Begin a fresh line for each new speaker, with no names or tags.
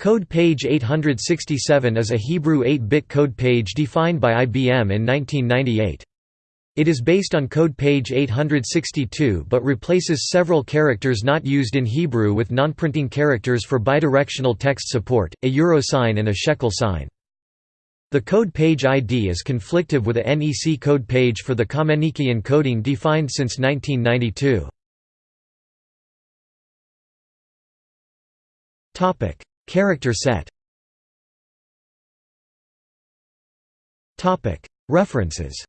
Code page 867 is a Hebrew 8-bit code page defined by IBM in 1998. It is based on code page 862 but replaces several characters not used in Hebrew with non-printing characters for bidirectional text support, a euro sign and a shekel sign. The code page ID is conflictive with a NEC code page for the Kamenický encoding defined since 1992. Character set. References